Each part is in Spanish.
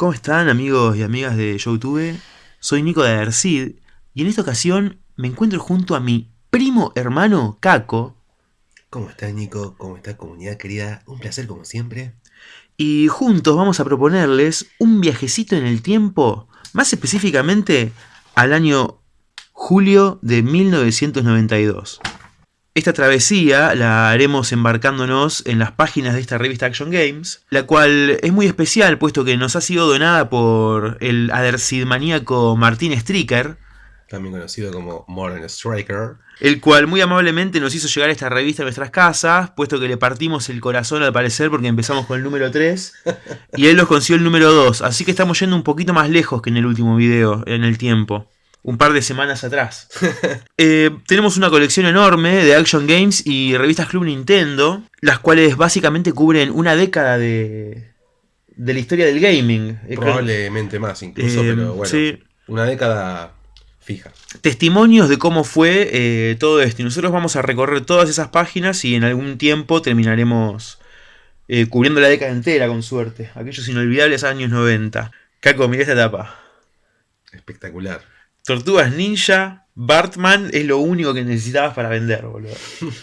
¿Cómo están amigos y amigas de YouTube? Soy Nico de Adercid y en esta ocasión me encuentro junto a mi primo hermano Caco. ¿Cómo estás Nico? ¿Cómo está comunidad querida? Un placer como siempre. Y juntos vamos a proponerles un viajecito en el tiempo, más específicamente al año julio de 1992. Esta travesía la haremos embarcándonos en las páginas de esta revista Action Games, la cual es muy especial puesto que nos ha sido donada por el Adersid maníaco Martín Stricker, también conocido como Modern Striker, el cual muy amablemente nos hizo llegar esta revista a nuestras casas, puesto que le partimos el corazón al parecer porque empezamos con el número 3 y él nos consiguió el número 2, así que estamos yendo un poquito más lejos que en el último video, en el tiempo un par de semanas atrás. Eh, tenemos una colección enorme de Action Games y revistas Club Nintendo, las cuales básicamente cubren una década de, de la historia del gaming. Eh, Probablemente más incluso, eh, pero bueno, una década fija. Testimonios de cómo fue todo esto. Y nosotros vamos a recorrer todas esas páginas y en algún tiempo terminaremos cubriendo la década entera, con suerte. Aquellos inolvidables años 90. Caco, mira esta etapa. Espectacular. Tortugas Ninja, Bartman es lo único que necesitabas para vender, boludo.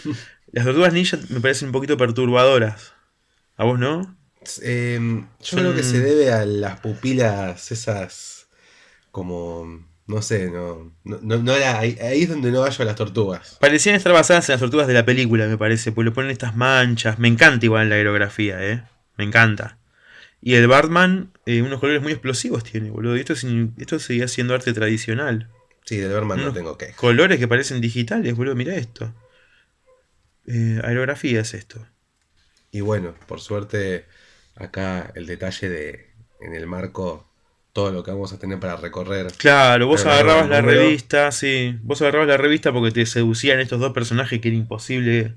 Las tortugas ninja me parecen un poquito perturbadoras. ¿A vos no? Em, yo creo que se debe a las pupilas esas como... No sé, no, no, ahí, es donde no hallo a las tortugas. Parecían estar basadas en las tortugas de la película, me parece, porque le ponen estas manchas. Me encanta igual la aerografía, ¿eh? Me encanta. Y el Batman, eh, unos colores muy explosivos tiene, boludo. Y esto, esto seguía siendo arte tradicional. Sí, del Batman no tengo que. Colores que parecen digitales, boludo. Mira esto. Eh, aerografía es esto. Y bueno, por suerte, acá el detalle de en el marco todo lo que vamos a tener para recorrer. Claro, vos agarrabas la revista, sí. Vos agarrabas la revista porque te seducían estos dos personajes que era imposible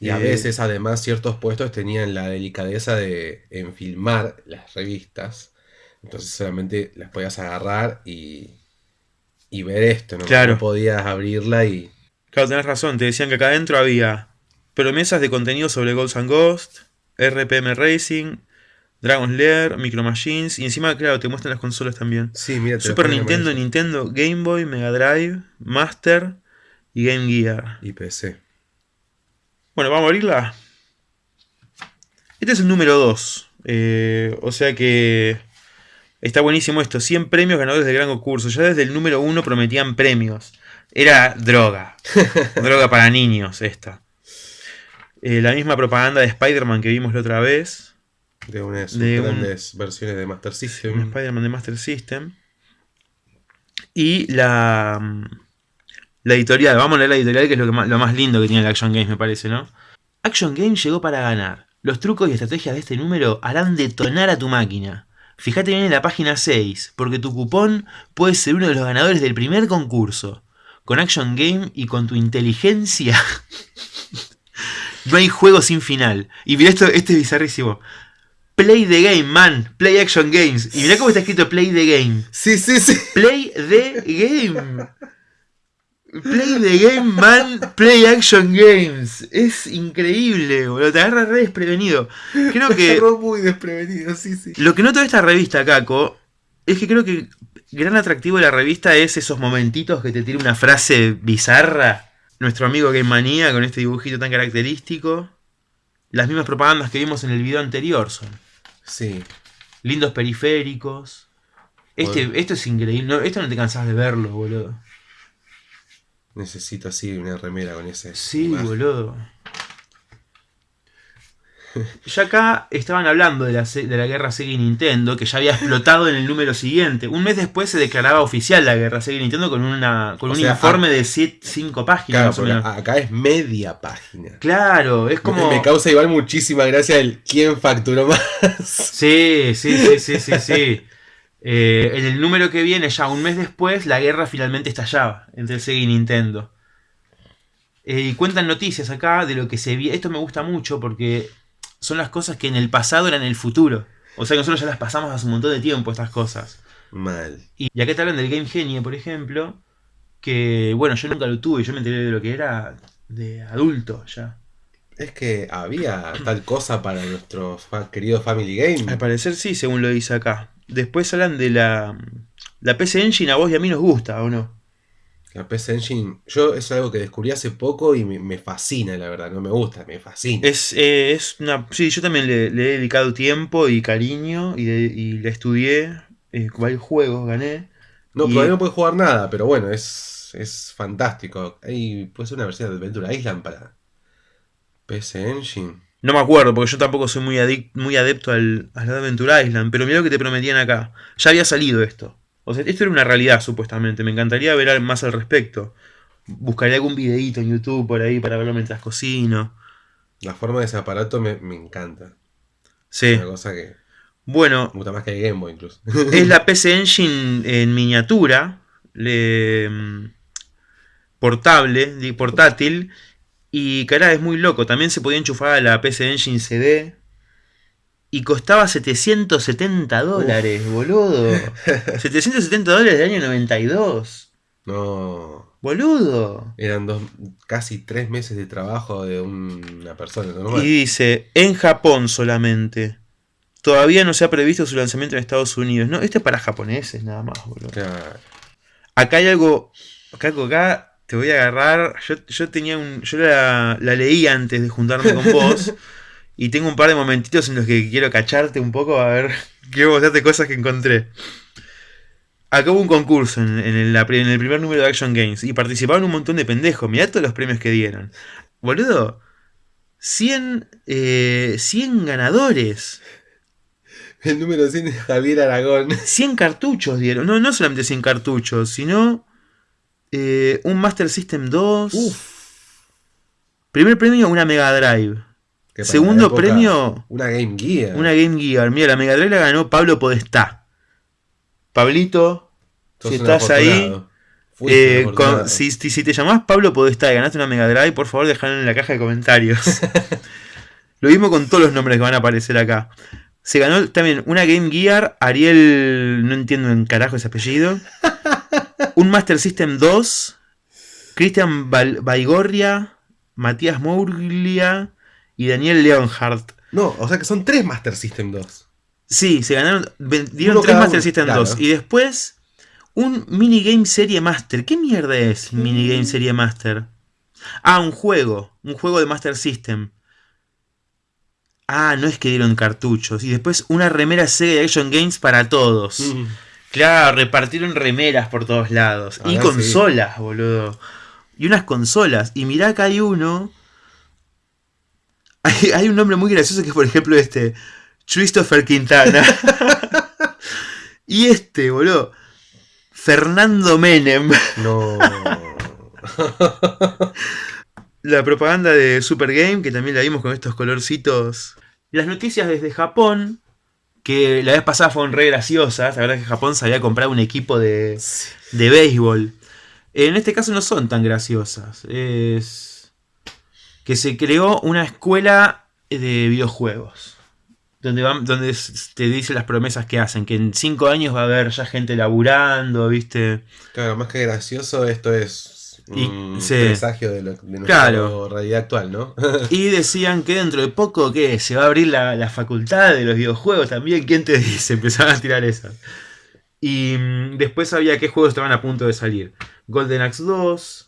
y a veces, además, ciertos puestos tenían la delicadeza de enfilmar las revistas. Entonces solamente las podías agarrar y, y ver esto, ¿no? Claro. No podías abrirla y... Claro, tenés razón. Te decían que acá adentro había promesas de contenido sobre Ghosts and Ghost, RPM Racing, Dragon's Lair, Micro Machines, y encima, claro, te muestran las consolas también. Sí, mira, Super Nintendo, Nintendo, Game Boy, Mega Drive, Master y Game Gear. Y PC. Bueno, vamos a abrirla. Este es el número 2. Eh, o sea que está buenísimo esto. 100 premios ganadores del gran concurso. Ya desde el número 1 prometían premios. Era droga. droga para niños esta. Eh, la misma propaganda de Spider-Man que vimos la otra vez. De unas grandes versiones de Master System. Spider-Man de Master System. Y la la editorial, vamos a leer la editorial que es lo, más, lindo que tiene el Action Games me parece, ¿no? Action Games llegó para ganar. Los trucos y estrategias de este número harán detonar a tu máquina. Fíjate bien en la página 6, porque tu cupón puede ser uno de los ganadores del primer concurso. Con Action Game y con tu inteligencia, no hay juego sin final. Y mira esto, este es bizarrísimo. Play the game, man. Play Action Games. Y mira cómo está escrito Play the game. Sí, sí, sí. Play the game. Play the game, man. Play action games. Es increíble, boludo. Te agarras re desprevenido. Creo que. muy desprevenido, sí, sí. Lo que noto de esta revista, Caco, es que creo que gran atractivo de la revista es esos momentitos que te tira una frase bizarra. Nuestro amigo Game Manía con este dibujito tan característico. Las mismas propagandas que vimos en el video anterior son. Sí. Lindos periféricos. Este, esto es increíble. esto no te cansás de verlo, boludo. Necesito así una remera con ese. Sí, boludo. Ya acá estaban hablando de la, de la guerra Sega y Nintendo, que ya había explotado en el número siguiente. Un mes después se declaraba oficial la guerra Sega y Nintendo con, una, con un informe de 5 páginas. Claro, acá es media página. Claro, es como... Me causa igual muchísima gracia el quién facturó más. Sí, sí, sí, sí, sí, sí. Eh, en el número que viene, ya un mes después, la guerra finalmente estallaba entre Sega y Nintendo. Eh, y cuentan noticias acá de lo que se vio. Esto me gusta mucho porque son las cosas que en el pasado eran el futuro. O sea que nosotros ya las pasamos hace un montón de tiempo, estas cosas. Mal. Y, acá te hablan del Game Genie, por ejemplo. Que, bueno, yo nunca lo tuve. Yo me enteré de lo que era de adulto ya. Es que había tal cosa para nuestros queridos Family Game. Al parecer sí, según lo dice acá. Después hablan de la, la PC Engine, a vos y a mí nos gusta, ¿o no? La PC Engine, yo es algo que descubrí hace poco y me, me fascina, la verdad. No me gusta, me fascina. Es, eh, es una. Sí, yo también le, le he dedicado tiempo y cariño y, de- y la estudié. Eh, varios juegos gané. no, y- todavía no puedes jugar nada, pero bueno, es, es fantástico. Hay, puede ser una versión de Adventure Island para PC Engine. No me acuerdo, porque yo tampoco soy muy, muy adepto al, al Adventure Island. Pero mira lo que te prometían acá. Ya había salido esto. O sea, esto era una realidad, supuestamente. Me encantaría ver más al respecto. Buscaré algún videíto en YouTube por ahí para verlo mientras cocino. La forma de ese aparato me, me encanta. Sí. Una cosa que Bueno, me gusta más que el Game Boy incluso. es la PC Engine en miniatura, le- mm, portable, portátil, y cara, es muy loco. También se podía enchufar a la PC Engine CD. Y costaba 770 dólares, boludo. 770 dólares del año 92. No. Boludo. Eran dos, casi tres meses de trabajo de un- una persona normal. Y dice, en Japón solamente. Todavía no se ha previsto su lanzamiento en Estados Unidos. No, este es para japoneses nada más, boludo. Claro. Acá hay algo. Acá, acá te voy a agarrar. Yo, yo tenía un. Yo la, la leí antes de juntarme con vos. y tengo un par de momentitos en los que quiero cacharte un poco a ver. Quiero mostrarte cosas que encontré. Acá hubo un concurso en, en el, la pri- en el primer número de Action Games. Y participaron un montón de pendejos. Mirá todos los premios que dieron. Boludo. 100, eh, 100 ganadores. El número 100 es Javier Aragón. 100 cartuchos dieron. No, no solamente 100 cartuchos, sino eh, un Master System 2. Primer premio, una Mega Drive. Segundo época, premio, Una Game Gear. una Game Gear. Mira, la Mega Drive la ganó Pablo Podestá. Pablito, Sos si estás ahí, eh, con- si, si- te llamás Pablo Podestá y ganaste una Mega Drive, por favor dejalo en la caja de comentarios. Lo mismo con todos los nombres que van a aparecer acá. Se ganó también una Game Gear, Ariel, no entiendo en carajo ese apellido. Un Master System 2, Cristian Baigorria, Matías Mourglia y Daniel Leonhardt. No, o sea que son tres Master System 2. Sí, se ganaron, dieron tres Master uno, System claro. 2. Y después un Minigame Serie Master. ¿Qué mierda es Mm. Minigame Serie Master? Ah, un juego. Un juego de Master System. Ah, no es que dieron cartuchos. Y después una remera Sega de Action Games para todos. Mm. Claro, repartieron remeras por todos lados. y consolas, boludo. Y unas consolas. Y mirá que hay uno. Hay, hay un nombre muy gracioso que es, por ejemplo, este. Christopher Quintana. y este, boludo. Fernando Menem. No. La propaganda de Super Game, que también la vimos con estos colorcitos. Las noticias desde Japón, que la vez pasada fueron re graciosas. La verdad es que Japón se había comprado un equipo de, de béisbol. En este caso no son tan graciosas. Es que se creó una escuela de videojuegos. Donde, van, donde te dicen las promesas que hacen. Que en cinco años va a haber ya gente laburando, ¿viste? Claro, más que gracioso, esto es Y- presagio de, lo, de nuestra Claro. realidad actual, ¿no? Y decían que dentro de poco, ¿qué? Se va a abrir la, la facultad de los videojuegos también. ¿Quién te dice? Empezaban a tirar esas. Y mm, después había qué juegos estaban a punto de salir. Golden Axe 2.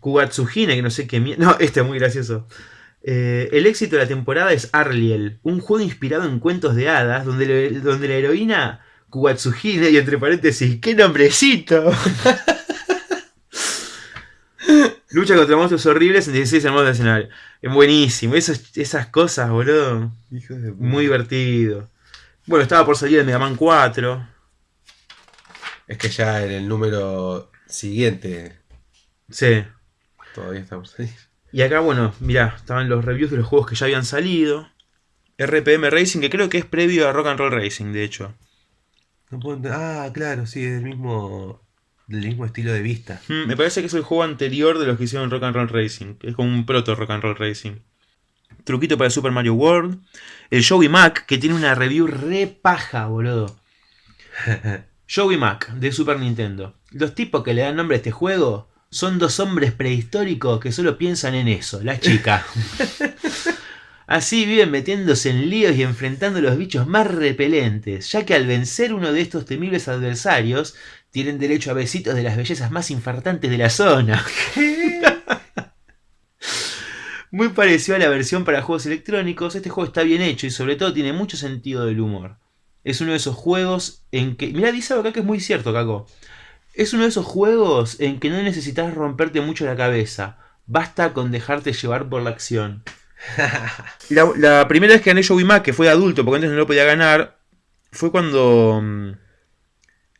Kugatsuhine, que no sé qué mierda. No, este es muy gracioso. Eh, el éxito de la temporada es Arliel, un juego inspirado en cuentos de hadas donde, le- donde la heroína Kugatsuhine, y entre paréntesis, ¡qué nombrecito! Lucha contra monstruos horribles en 16 hermosos de escenario. Es buenísimo, esas cosas, boludo. Hijos de puta. Muy divertido. Bueno, estaba por salir el Mega Man 4. Es que ya en el número siguiente Sí. todavía estamos ahí. Y acá, bueno, mirá, estaban los reviews de los juegos que ya habían salido. RPM Racing, que creo que es previo a Rock and Roll Racing, de hecho. No puedo Ah, claro, sí, es del mismo, del mismo estilo de vista. Mm, me parece que es el juego anterior de los que hicieron Rock and Roll Racing. es como un proto Rock and Roll Racing. Truquito para Super Mario World. El Joey Mac, que tiene una review re paja, boludo. Joey Mac, de Super Nintendo. Los tipos que le dan nombre a este juego son dos hombres prehistóricos que solo piensan en eso, la chica. Así viven metiéndose en líos y enfrentando los bichos más repelentes, ya que al vencer uno de estos temibles adversarios, tienen derecho a besitos de las bellezas más infartantes de la zona. Muy parecido a la versión para juegos electrónicos, este juego está bien hecho y sobre todo tiene mucho sentido del humor. Es uno de esos juegos en que... Mira, dice acá que es muy cierto, Caco. Es uno de esos juegos en que no necesitas romperte mucho la cabeza. Basta con dejarte llevar por la acción. la, la, primera vez que gané Joey Mac, que fue de adulto, porque antes no lo podía ganar, fue cuando mm,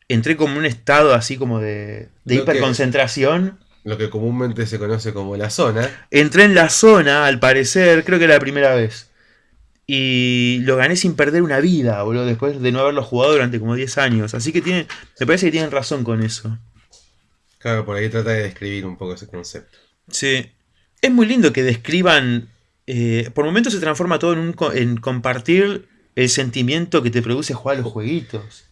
entré como en un estado así como de, de hiperconcentración. Lo que comúnmente se conoce como la zona. Entré en la zona, al parecer, creo que era la primera vez. Y lo gané sin perder una vida, boludo, después de no haberlo jugado durante como 10 años. Así que tiene, me parece que tienen razón con eso. Claro, por ahí trata de describir un poco ese concepto. Sí. Es muy lindo que describan. Eh, por momentos se transforma todo en, un, en compartir el sentimiento que te produce jugar a los jueguitos.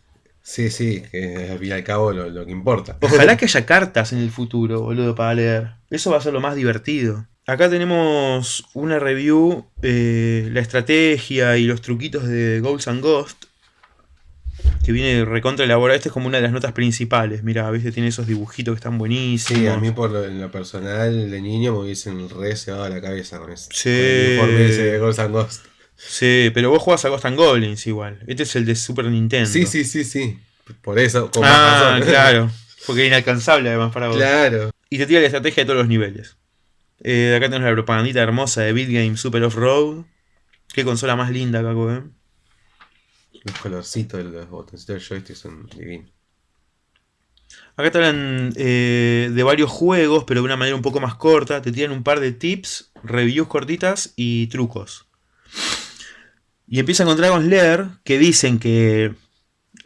Sí, sí, que al fin y al cabo lo, lo que importa. Ojalá que haya cartas en el futuro, boludo, para leer. Eso va a ser lo más divertido. Acá tenemos una review, eh, la estrategia y los truquitos de Goals and Ghost. Que viene recontra elaborada. Esta es como una de las notas principales. Mira, viste, tiene esos dibujitos que están buenísimos. Sí, a mí por lo, en lo personal de niño me hubiesen re cebado la cabeza con eso. Sí. Informe ese de Ghosts and Ghost. Sí, pero vos jugás a Ghost and Goblins igual. Este es el de Super Nintendo. Sí, sí, sí, sí. Por eso, con ah, más claro. Porque es inalcanzable además para vos. Claro. Y te tira la estrategia de todos los niveles. Eh, acá tenemos la propagandita hermosa de Beat Game Super Off-Road. Qué consola más linda, Caco, eh. Los colorcitos de los botoncitos del joystick son divinos. Acá te hablan eh, de varios juegos, pero de una manera un poco más corta. Te tiran un par de tips, reviews cortitas y trucos. Y empiezan con Dragon's Lair, que dicen que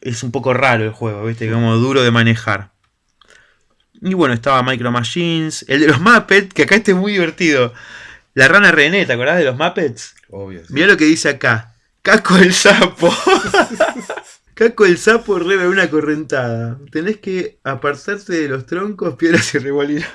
es un poco raro el juego, ¿viste? Como duro de manejar. Y bueno, estaba Micro Machines, el de los Muppets, que acá este es muy divertido. La rana René, ¿te acordás de los Muppets? Obvio. Sí. Mirá lo que dice acá. Caco el sapo. Caco el sapo rebe una correntada. Tenés que apartarte de los troncos, piedras y remolinos.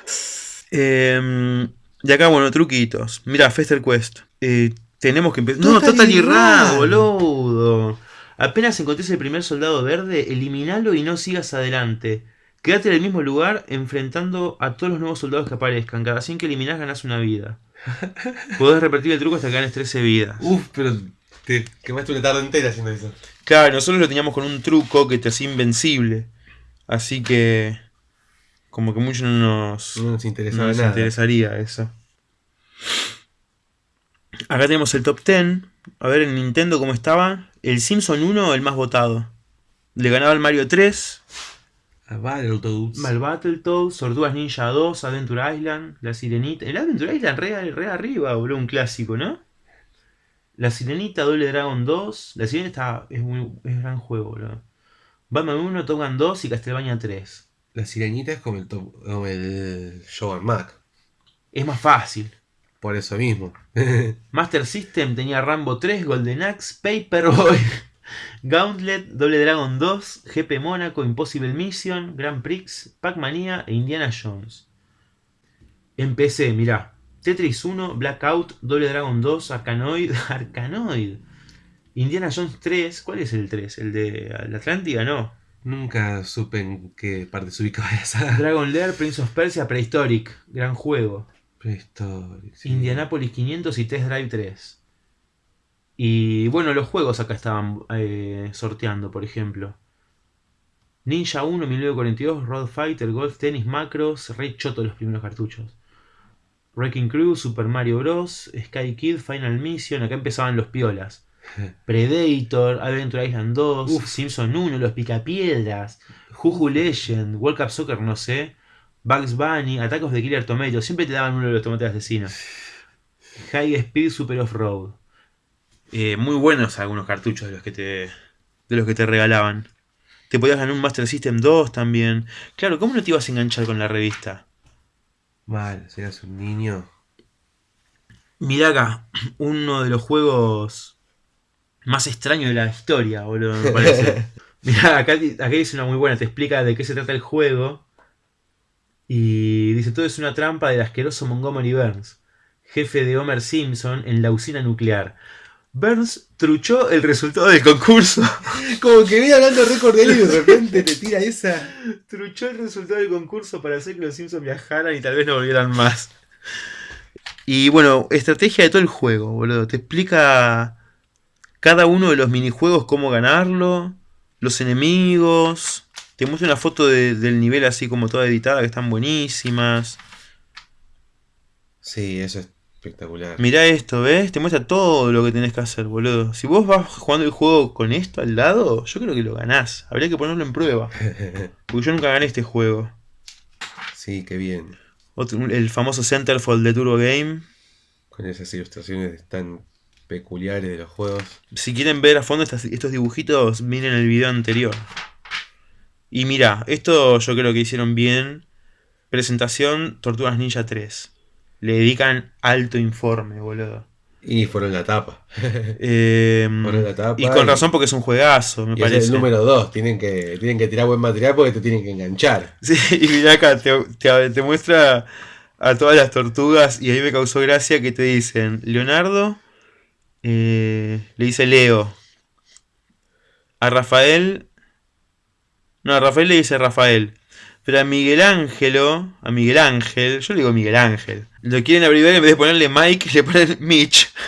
Eh, y acá, bueno, truquitos. Mira, Fester Quest. Eh, tenemos que empezar. No, Total Total Irra, Irra. boludo. Apenas encontres el primer soldado verde, eliminalo y no sigas adelante. Quédate en el mismo lugar enfrentando a todos los nuevos soldados que aparezcan. Cada 100 que eliminás ganás una vida. Podés repetir el truco hasta que ganes 13 vidas. Uf, pero te quemaste una tarde entera haciendo eso. Claro, nosotros lo teníamos con un truco que te hacía invencible. Así que. Como que mucho no nos, No nos no interesaba nos nada. interesaría eso. Acá tenemos el top 10. A ver en Nintendo cómo estaba. El Simpson 1, el más votado. Le ganaba al Mario 3, A Battletoads. al Battletoads, Tortugas Ninja 2, Adventure Island, La Sirenita. El Adventure Island re, re arriba, boludo, un clásico, ¿no? La Sirenita, Doble Dragon 2. La Sirenita está- es, muy, es gran juego, boludo. Batman 1, Top Gun 2 y Castlevania 3. La sirenita es como el, top, como el Show Mac. Es más fácil. Por eso mismo. Master System tenía Rambo 3, Golden Axe, Paperboy, Gauntlet, Double Dragon 2, GP Mónaco, Impossible Mission, Grand Prix, Pac-Mania e Indiana Jones. En PC, mirá. Tetris 1, Blackout, Double Dragon 2, Arkanoid, Arkanoid. Indiana Jones 3, ¿cuál es el 3? ¿El de la Atlántida? No. Nunca supe en qué parte se ubicaba esa. Dragon Lair, Prince of Persia, Prehistoric, gran juego. Prehistoric. sí. Indianapolis 500 y Test Drive 3. Y bueno, los juegos acá estaban eh, sorteando, por ejemplo. Ninja 1, 1942, Road Fighter, Golf Tennis, Macros, Red Choto los primeros cartuchos. Wrecking Crew, Super Mario Bros, Sky Kid, Final Mission, acá empezaban los piolas. Predator, Adventure Island 2, Uf. Simpson 1, Los Picapiedras, Juju Legend, World Cup Soccer, no sé, Bugs Bunny, Atacos de Killer Tomato, siempre te daban uno de los tomates asesinos. High Speed Super Off-Road. Eh, muy buenos algunos cartuchos de los que te de los que te regalaban. Te podías ganar un Master System 2 también. Claro, ¿cómo no te ibas a enganchar con la revista? Mal, si eras un niño. Mirá acá, uno de los juegos más extraños de la historia, boludo, me parece. Mirá, acá, acá dice una muy buena, te explica de qué se trata el juego. Y dice, todo es una trampa del asqueroso Montgomery Burns. jefe de Homer Simpson en la usina nuclear. Burns truchó el resultado del concurso. Como que viene hablando récord de él y de repente te tira esa. truchó el resultado del concurso para hacer que los Simpsons viajaran y tal vez no volvieran más. Y bueno, estrategia de todo el juego, boludo. Te explica cada uno de los minijuegos cómo ganarlo, los enemigos. Te muestra una foto de- del nivel así como toda editada que están buenísimas. Sí, eso es espectacular. Mirá esto, ¿ves? Te muestra todo lo que tenés que hacer, boludo. Si vos vas jugando el juego con esto al lado, yo creo que lo ganás. Habría que ponerlo en prueba. Porque yo nunca gané este juego. sí, qué bien. Otro- el famoso Centerfold de Turbo Game. Con esas ilustraciones tan peculiares de los juegos. Si quieren ver a fondo estas- estos dibujitos, miren el video anterior. Y mira, esto yo creo que hicieron bien. Presentación Tortugas Ninja 3. Le dedican alto informe, boludo. Y fueron la tapa. Eh, Fueron la tapa. y con razón porque es un juegazo, me Y ese es parece. el número 2. Tienen que, tienen que tirar buen material porque te tienen que enganchar. Sí, y mira acá, te, te- te muestra a todas las tortugas y ahí me causó gracia que te dicen, Leonardo, eh, le dice Leo. A Rafael, no, a Rafael le dice Rafael. Pero a Miguel Ángelo, a Miguel Ángel, yo le digo Miguel Ángel, lo quieren abreviar en vez de ponerle Mike, le ponen Mitch.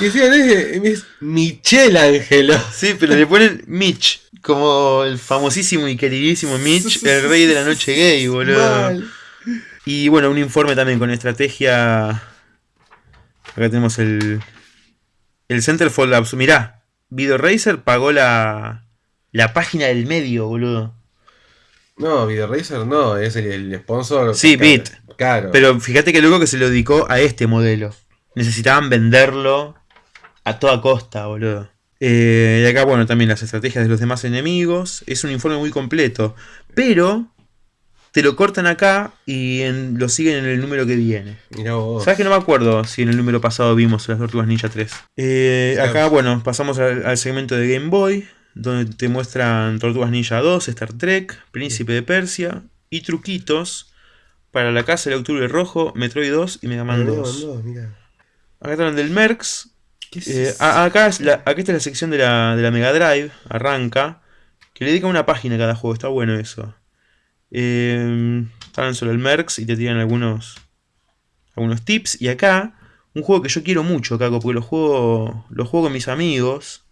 Y decían, es, es Michel Ángelo. Sí, pero le ponen Mitch, como el famosísimo y queridísimo Mitch, el rey de la noche gay, boludo. Mal. Y bueno, un informe también con estrategia. Acá tenemos el. El Centerfold Labs. Mirá, Video Racer pagó la. La página del medio, boludo. No, Video Racer no, es el, el sponsor. Sí. Bit. Claro. Pero fíjate que loco que se lo dedicó a este modelo. Necesitaban venderlo a toda costa, boludo. Eh, y acá, bueno, también las estrategias de los demás enemigos. Es un informe muy completo. Pero te lo cortan acá y en- lo siguen en el número que viene. ¿Sabes que no me acuerdo si en el número pasado vimos las Tortugas Ninja 3? Eh, acá, bueno, pasamos al, al segmento de Game Boy, donde te muestran Tortugas Ninja 2, Star Trek, Príncipe de Persia y truquitos para la Casa del Octubre Rojo, Metroid 2 y Mega Man Mirá 2. vos, mirá. Acá están del Mercs. ¿Qué es Eh, acá, es la, acá está la sección de la, de la Mega Drive, arranca, que le dedica una página a cada juego, está bueno eso. Eh, están solo el Mercs y te tiran algunos, algunos tips. Y acá, un juego que yo quiero mucho, Caco, porque lo juego, lo juego con mis amigos.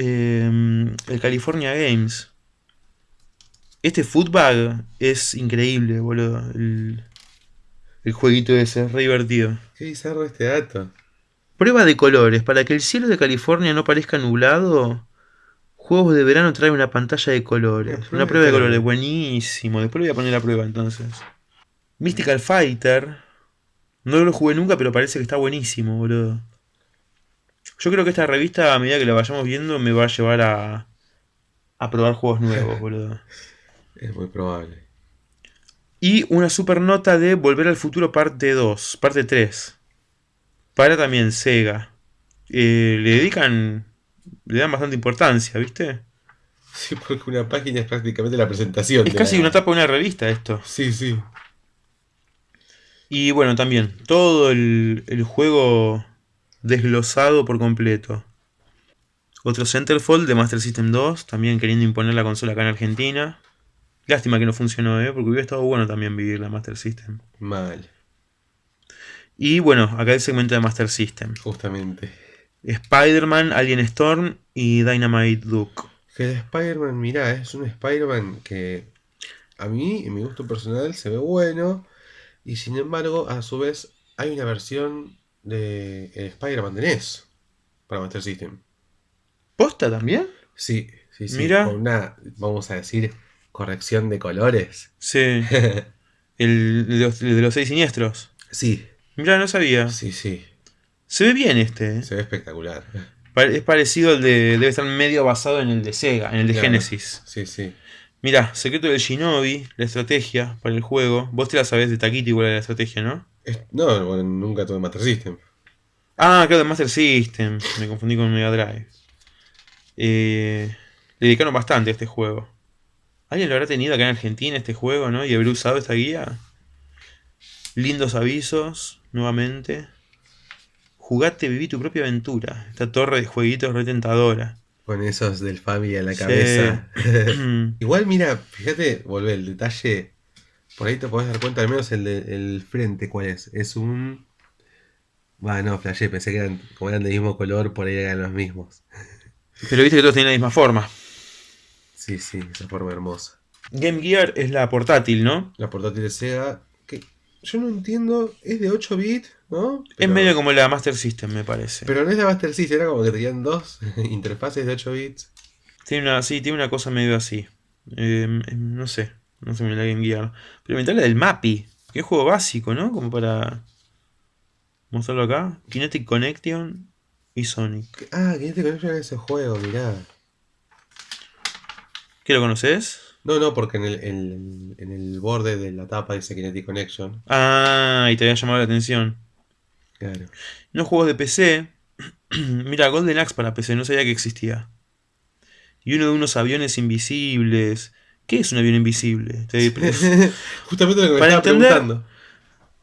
Eh, el California Games. Este Footbag es increíble, boludo. El, el jueguito ese, es re divertido. Qué bizarro este dato. Prueba de colores. Para que el cielo de California no parezca nublado, Juegos de verano trae una pantalla de colores. Una prueba Una de prueba de colores. colores, buenísimo. Después le voy a poner la prueba entonces. Mystical Fighter. No lo jugué nunca, pero parece que está buenísimo, boludo. Yo creo que esta revista, a medida que la vayamos viendo, me va a llevar a, a probar juegos nuevos, boludo. Es muy probable. Y una super nota de Volver al Futuro parte 2, parte 3. Para también Sega. Eh, le dedican, le dan bastante importancia, ¿viste? Sí, porque una página es prácticamente la presentación. Es de casi la- una tapa de una revista esto. Sí, sí. Y bueno, también, todo el, el juego desglosado por completo. Otro Centerfold de Master System 2, también queriendo imponer la consola acá en Argentina. Lástima que no funcionó, ¿eh? porque hubiera estado bueno también vivir la Master System. Mal, Y bueno, acá el segmento de Master System. justamente. Spider-Man, Alien Storm y Dynamite Duke. Que el Spider-Man, mirá, es un Spider-Man que a mí, en mi gusto personal, se ve bueno. Y sin embargo, a su vez, hay una versión de el Spider-Man de NES para Master System. ¿Posta también? Sí, sí, sí. Mira. Con una, vamos a decir, corrección de colores. Sí. El, de los, el de los seis siniestros. sí, Mira, no sabía. sí, sí. Se ve bien este. ¿eh? Se ve espectacular. Es parecido al de. Debe estar medio basado en el de Sega, en el de Claro. Genesis. Sí, sí. Mira, secreto del Shinobi, la estrategia para el juego. Vos te la sabés de Takiti igual la estrategia, ¿no? Es- no, bueno, nunca tuve Master System. Ah, claro, de Master System. Me confundí con Mega Drive. Eh, le dedicaron bastante a este juego. ¿Alguien lo habrá tenido acá en Argentina este juego, no? Y habrá usado esta guía. Lindos avisos. nuevamente. Jugate, viví tu propia aventura. Esta torre de jueguitos retentadora. Con esos del Family en la Sí. cabeza. Igual, mira, fíjate, volvé el detalle. Por ahí te podés dar cuenta, al menos el del frente, ¿cuál es? Es un. Bueno, no, flashé, pensé que eran, como eran del mismo color, por ahí eran los mismos. Pero viste que todos tienen la misma forma. Sí, sí, esa forma hermosa. Game Gear es la portátil, ¿no? La portátil de Sega, que yo no entiendo, es de 8 bits, ¿no? Es medio como la Master System, me parece. Pero no es de Master System, era como que tenían dos interfaces de 8 bits. Tiene una, sí, tiene una cosa medio así. Eh, no sé, no muy bien la Game Gear. Pero me la del Mappy, que es juego básico, ¿no? Como para mostrarlo acá. Kinetic Connection y Sonic. Ah, te conectan a ese juego, mirá. ¿Qué lo conoces? No, no, porque en el, en, en el borde de la tapa dice Kinetic Connection. Ah, y te había llamado la atención. Claro. Unos juegos de PC. Mira, Golden Axe para PC, no sabía que existía. Y uno de unos aviones invisibles. ¿Qué es un avión invisible? Te- Justamente lo que me Para estaba entender- preguntando.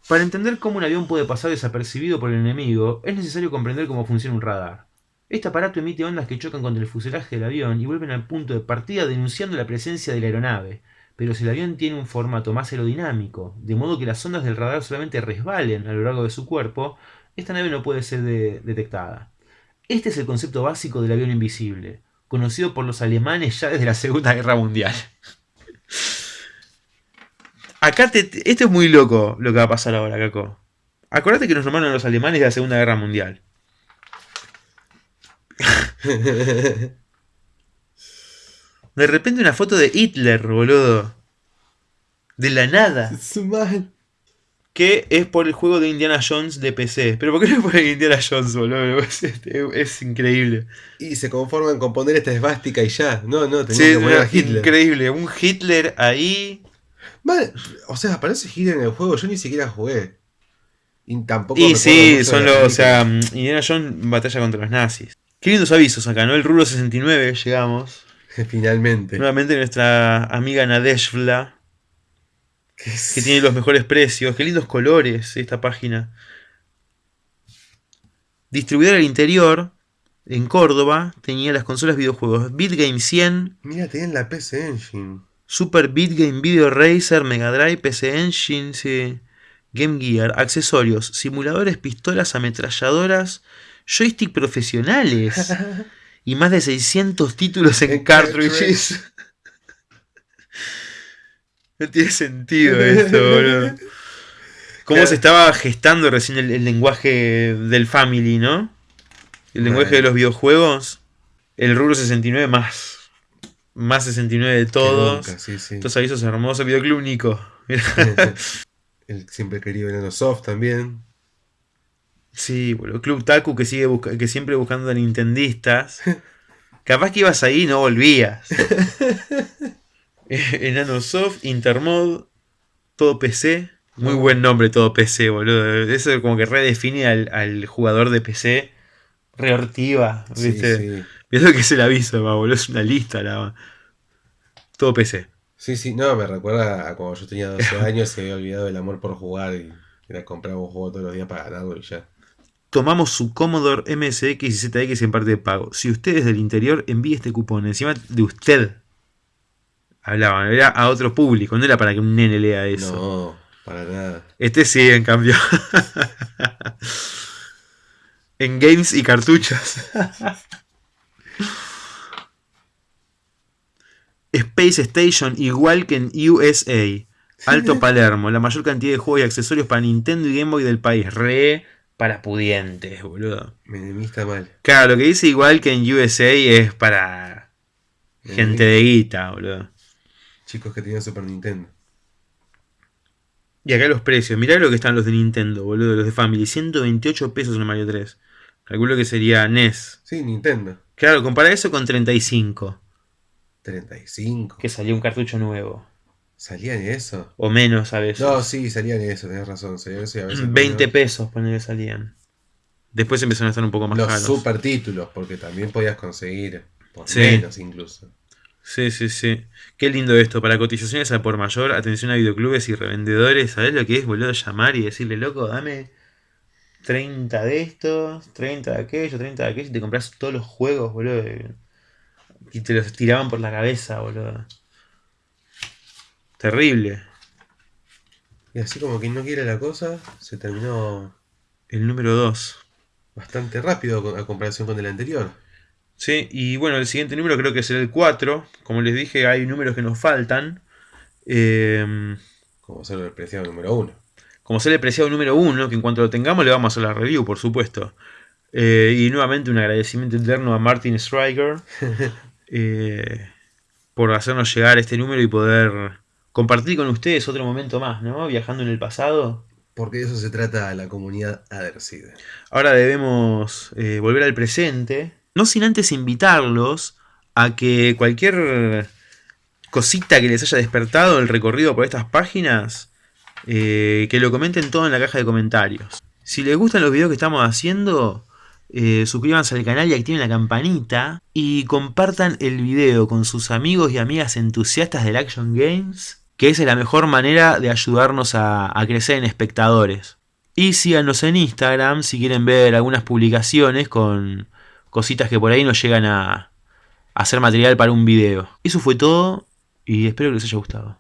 Para entender cómo un avión puede pasar desapercibido por el enemigo, es necesario comprender cómo funciona un radar. Este aparato emite ondas que chocan contra el fuselaje del avión y vuelven al punto de partida denunciando la presencia de la aeronave. Pero si el avión tiene un formato más aerodinámico, de modo que las ondas del radar solamente resbalen a lo largo de su cuerpo, esta nave no puede ser de- detectada. Este es el concepto básico del avión invisible, conocido por los alemanes ya desde la Segunda Guerra Mundial. Acá te, te- esto es muy loco lo que va a pasar ahora, Caco. Acordate que nos nombraron los alemanes de la Segunda Guerra Mundial. De repente una foto de Hitler, boludo. De la nada. Es mal. Que es por el juego de Indiana Jones de PC. Pero ¿por qué no es por Indiana Jones, boludo? Es, es- es increíble. Y se conforman con poner esta esvástica y ya. No, no, tenían Sí, que poner a es Hitler. increíble. Un Hitler ahí. O sea, aparece Hitler en el juego, yo ni siquiera jugué. Y tampoco Y sí, son los. O sea, mm, Indiana Jones batalla contra los nazis. Qué lindos avisos acá, ¿no? El Rulo 69, llegamos. Finalmente. Nuevamente nuestra amiga Nadeshvla, Que tiene los mejores precios. Qué lindos colores esta página. Distribuidora al interior, en Córdoba, tenía las consolas videojuegos BitGame 100, Mira, tenían la PC Engine. Super BitGame Video Racer, Mega Drive, PC Engine, sí, Game Gear, accesorios, simuladores, pistolas, ametralladoras, joystick profesionales y más de 600 títulos en En cartridges. No tiene sentido esto, boludo. Cómo Claro. se estaba gestando recién el, el lenguaje del Family, ¿no? El lenguaje de los videojuegos. El Rubro 69 más. Más 69 de todos. Nunca, sí, sí. Estos avisos hermosos. Videoclub Nico. El siempre querido Enano Soft también. Sí, boludo. Club Taku que sigue busca- que siempre buscando a nintendistas. Capaz que ibas ahí y no volvías. Eh, Enano Soft, Intermod, todo PC. Muy No. buen nombre todo PC, boludo. Eso como que redefine al, al jugador de PC. Reortiva, ¿viste? sí. Mirá lo que es el aviso, ma, boludo. Es una lista, la Todo PC. Sí, sí, no, me recuerda a cuando yo tenía 12 años y había olvidado el amor por jugar y era comprar un juego todos los días para ganarlo y ya. Tomamos su Commodore MSX y ZX en parte de pago. Si usted es del interior, envíe este cupón. Encima de usted. Hablaban, era a otro público, no era para que un nene lea eso. No, para nada. Este sí, en cambio. en games y cartuchos. Space Station igual que en USA. Alto Palermo, la mayor cantidad de juegos y accesorios para Nintendo y Game Boy del país. Re para pudientes, boludo. Menemista mal. Claro, lo que dice igual que en USA es para gente de guita, boludo. Chicos que tenían Super Nintendo. Y acá los precios. Mirá lo que están los de Nintendo, boludo, los de Family. 128 pesos en el Mario 3. Calculo que sería NES. Sí, Nintendo. Claro, compara eso con 35. 35. Que salió un cartucho nuevo. ¿Salían eso? O menos a veces. No, sí, salían eso, tenés razón. Salían eso y a veces 20 no. pesos, ponele, salían. Después empezaron a estar un poco más Los caros. super títulos, porque también podías conseguir por Sí. menos incluso. Sí, sí, sí. Qué lindo esto. Para cotizaciones a por mayor, atención a videoclubes y revendedores. ¿Sabés lo que es, boludo? Llamar y decirle, loco, dame 30 de estos, 30 de aquellos, 30 de aquellos, y te compras todos los juegos, boludo. Y te los tiraban por la cabeza, boludo. Terrible. Y así como quien no quiere la cosa, se terminó El número 2. bastante rápido a comparación con el anterior. Sí, y bueno, el siguiente número creo que será el 4. Como les dije, hay números que nos faltan. Eh, Como ser el preciado número uno. como ser el preciado número 1, que en cuanto lo tengamos le vamos a hacer la review, por supuesto. Eh, y nuevamente un agradecimiento eterno a Martin Stryker eh, por hacernos llegar este número y poder compartir con ustedes otro momento más, ¿no? Viajando en el pasado. Porque de eso se trata la comunidad Adercide. Ahora debemos eh, volver al presente, no sin antes invitarlos a que cualquier cosita que les haya despertado el recorrido por estas páginas, eh, que lo comenten todo en la caja de comentarios. Si les gustan los videos que estamos haciendo, eh, suscríbanse al canal y activen la campanita y compartan el video con sus amigos y amigas entusiastas del Action Games, que esa es la mejor manera de ayudarnos a, a crecer en espectadores. Y síganos en Instagram si quieren ver algunas publicaciones con cositas que por ahí nos llegan a, a hacer material para un video. Eso fue todo y espero que les haya gustado.